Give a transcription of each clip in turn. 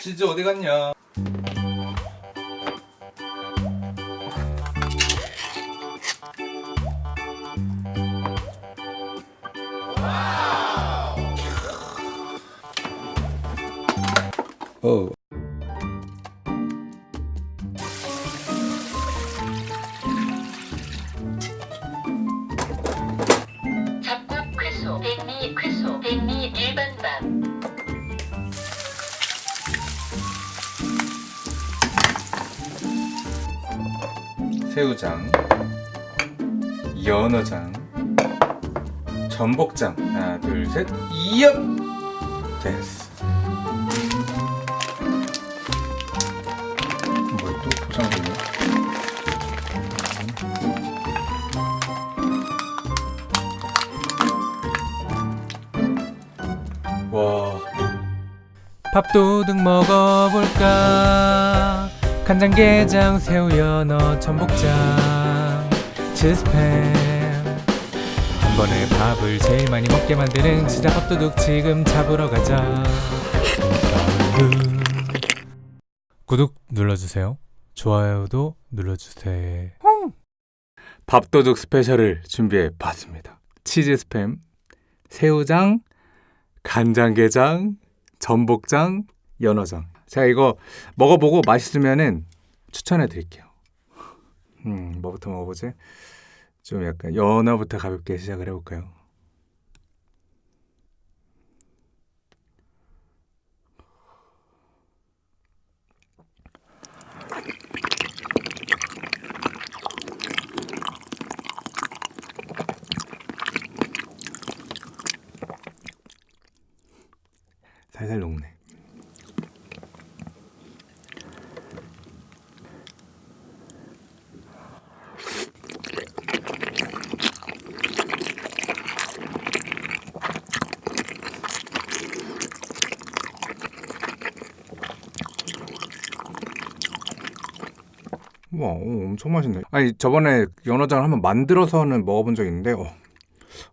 치즈 어디 갔냐? 오. 쾌소, 백미 백미 일반 밥. 새우장, 연어장, 전복장. 하나, 둘, 셋. 이엽. 됐어. 뭐또 포장되냐? 와. 밥도둑 먹어볼까 간장게장 새우 연어 전복장 치즈팸 한 번에 밥을 제일 많이 먹게 만드는 진짜 밥도둑 지금 잡으러 가자. 구독 눌러주세요. 좋아요도 눌러주세요. 밥도둑 스페셜을 준비해 봤습니다. 치즈 스팸, 새우장, 간장게장, 전복장, 연어장. 제가 이거 먹어보고 맛있으면은 추천해 드릴게요. 음, 뭐부터 먹어보지? 좀 약간 연어부터 가볍게 시작을 해볼까요? 살살 녹네. 와, 오, 엄청 맛있네. 아니 저번에 연어장을 한번 만들어서는 먹어본 적 있는데 어,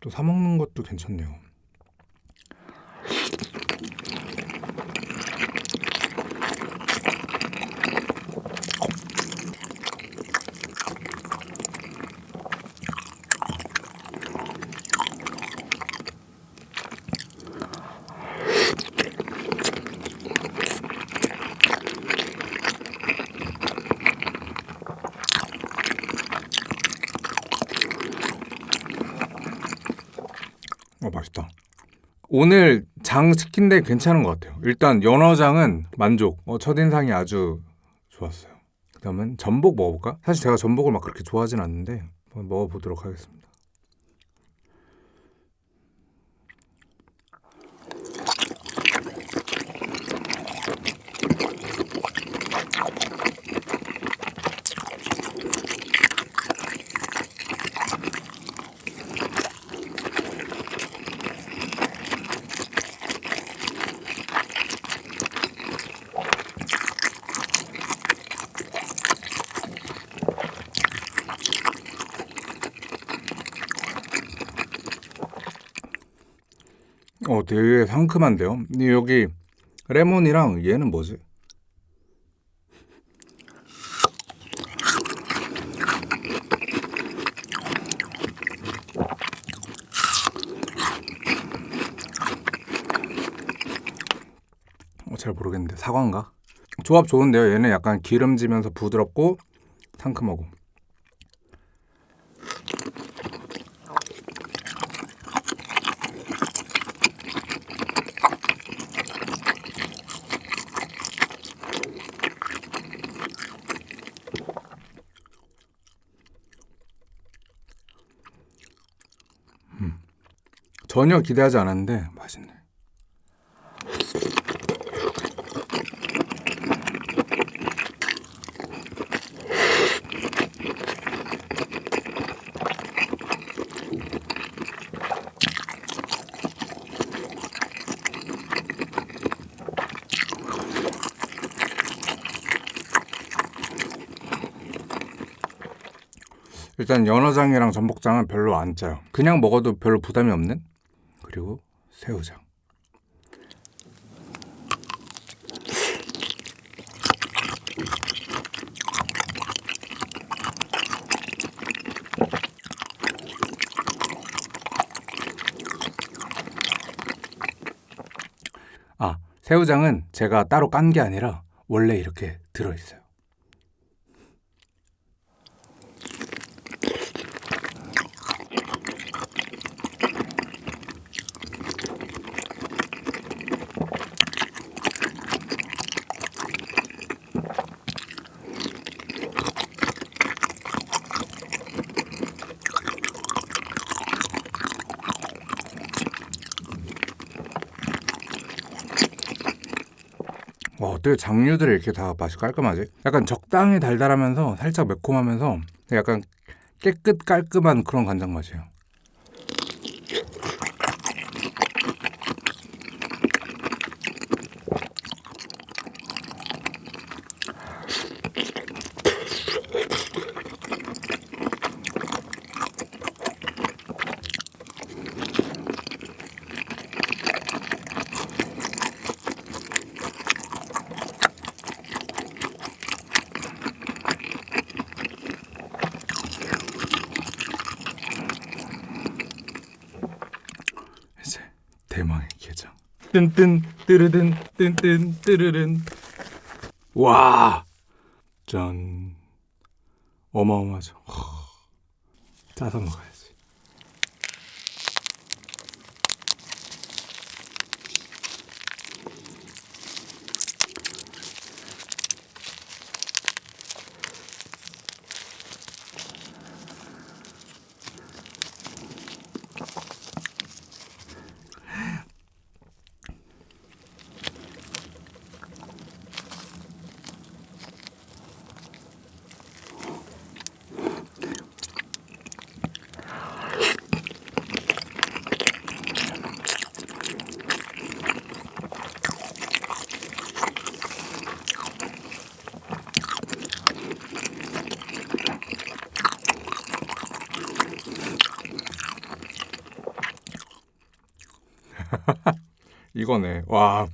또 사 먹는 것도 괜찮네요. 어 맛있다. 오늘 장 시킨 데 괜찮은 것 같아요. 일단 연어장은 만족. 어, 첫인상이 아주 좋았어요. 그 다음은 전복 먹어볼까? 사실 제가 전복을 막 그렇게 좋아하진 않는데 먹어보도록 하겠습니다. 어 되게 상큼한데요. 여기 레몬이랑 얘는 뭐지? 어, 잘 모르겠는데 사과인가? 조합 좋은데요. 얘는 약간 기름지면서 부드럽고 상큼하고. 전혀 기대하지 않았는데 맛있네. 일단 연어장이랑 전복장은 별로 안 짜요. 그냥 먹어도 별로 부담이 없는? 그리고 새우장. 아 새우장은 제가 따로 깐 게 아니라 원래 이렇게 들어있어요. 와, 어떻게 장류들이 이렇게 다 맛이 깔끔하지? 약간 적당히 달달하면서 살짝 매콤하면서 약간 깨끗 깔끔한 그런 간장 맛이에요. 이제 대망의 게장. 뜬뜬 뜨르든 뜬뜬 뜨르른. 와, 짠. 어마어마하죠. 허. 짜서 먹어야지. 이거네. 와.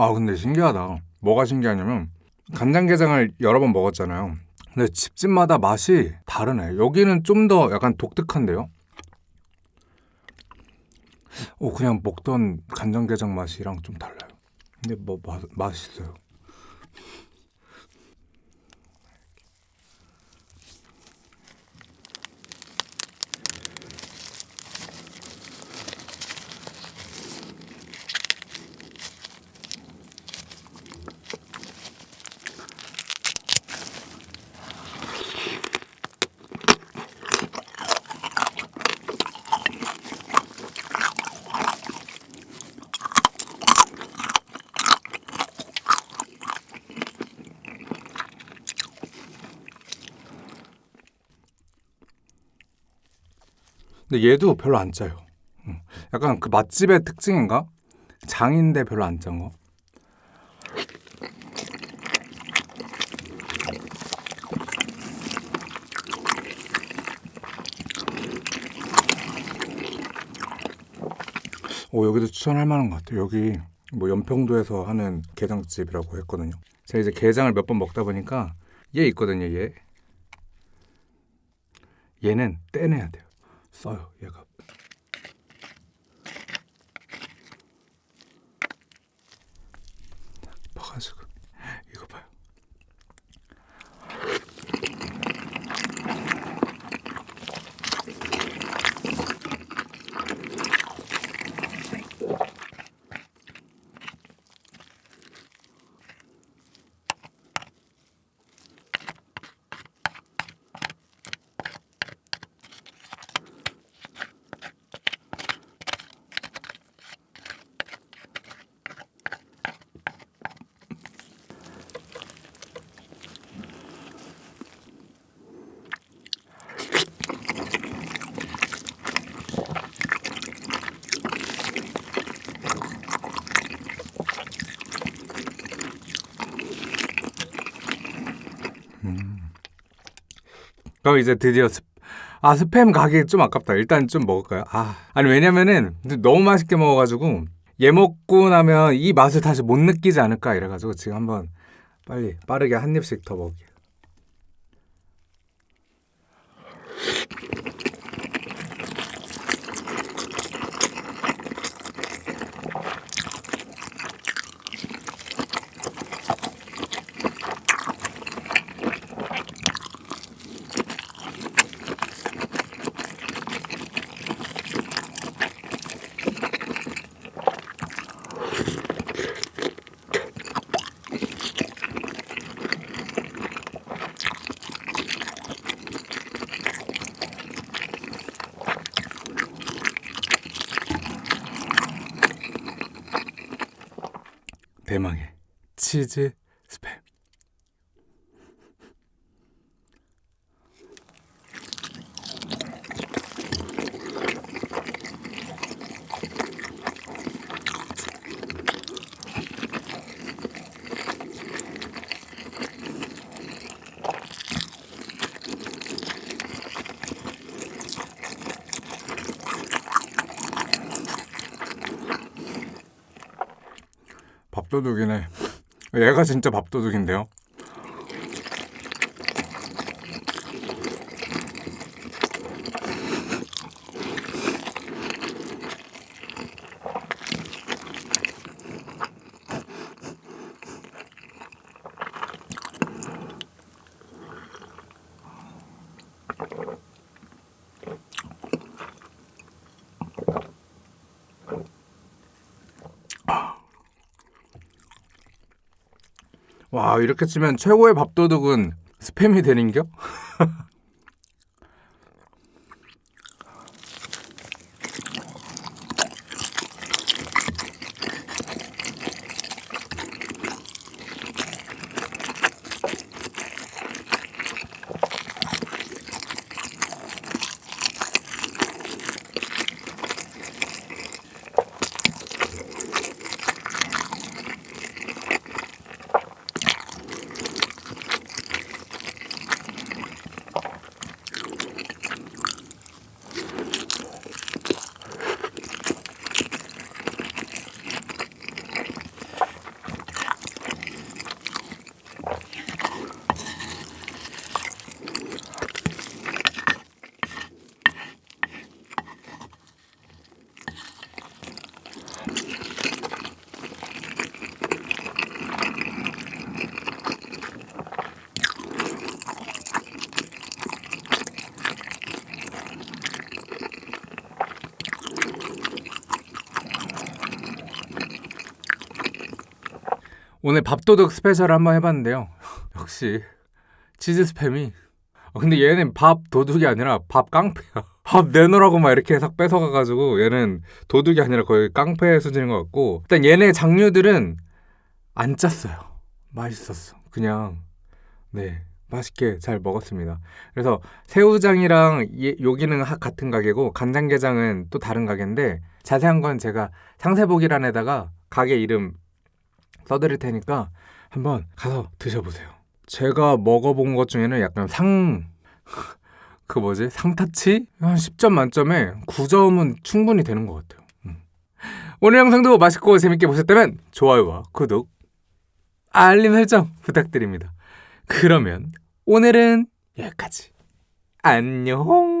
아 근데 신기하다. 뭐가 신기하냐면 간장게장을 여러 번 먹었잖아요. 근데 집집마다 맛이 다르네. 여기는 좀 더 약간 독특한데요. 오 그냥 먹던 간장게장 맛이랑 좀 달라요. 근데 뭐 맛, 맛있어요. 근데 얘도 별로 안 짜요. 음, 약간 그 맛집의 특징인가? 장인데 별로 안 짠 거. 오 여기도 추천할 만한 것 같아요. 여기 뭐 연평도에서 하는 게장집이라고 했거든요. 제가 이제 게장을 몇 번 먹다 보니까 얘 있거든요. 얘 얘는 떼내야 돼요. 써요 얘가. 봐가지고 이거 봐요. 그럼 이제 드디어 스, 아 스팸 가게 좀 아깝다. 일단 좀 먹을까요? 아 아니 왜냐면은 너무 맛있게 먹어가지고 얘 먹고 나면 이 맛을 다시 못 느끼지 않을까 이래가지고 지금 한번 빨리 빠르게 한 입씩 더 먹을게요. 대망의 치즈 스팸. 밥도둑이네. 얘가 진짜 밥도둑인데요. 와 이렇게 치면 최고의 밥도둑은 스팸이 되는겨? 오늘 밥도둑 special 한번 해봤는데요. 역시 치즈 스팸이. 아, 근데 얘는 밥 도둑이 아니라 밥 깡패야. 밥 내놓으라고 막 이렇게 싹 뺏어가가지고 얘는 도둑이 아니라 거의 깡패 수준인 것 같고 일단 얘네 장류들은 안 짰어요. 맛있었어. 그냥 네 맛있게 잘 먹었습니다. 그래서 새우장이랑 예- 여기는 하- 같은 가게고 간장게장은 또 다른 가게인데 자세한 건 제가 상세보기란에다가 가게 이름 써드릴 테니까 한번 가서 드셔보세요. 제가 먹어본 것 중에는 약간 상... 그 뭐지? 상타치? 한 10점 만점에 9점은 충분히 되는 것 같아요. 음. 오늘 영상도 맛있고 재밌게 보셨다면 좋아요와 구독, 알림 설정 부탁드립니다. 그러면 오늘은 여기까지. 안녕!